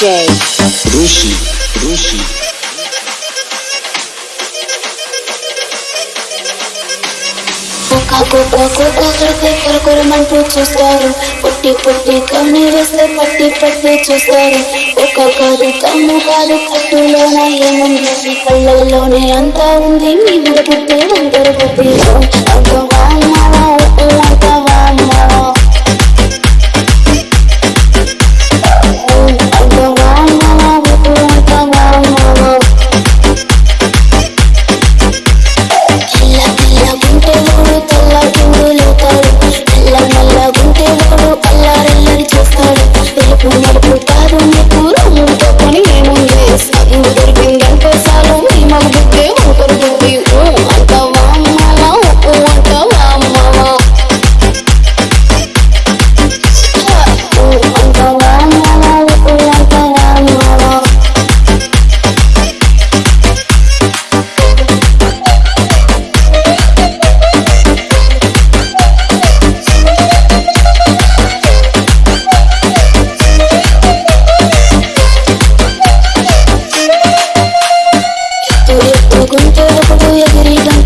Rushi. కుక్క కుక్క కుక్క కడితే కొరకొరమంటూ చూస్తారు పుట్టి పుట్టి కమ్మి వేస్తే పట్టి పట్టి చూస్తారు ఒక్క కాదు కమ్ము కాదు కట్టులోన ఏముంది కళ్ళల్లోనే అంతా ఉంది మీ పుట్టి వందరు పుట్టి con te lo voy a gritar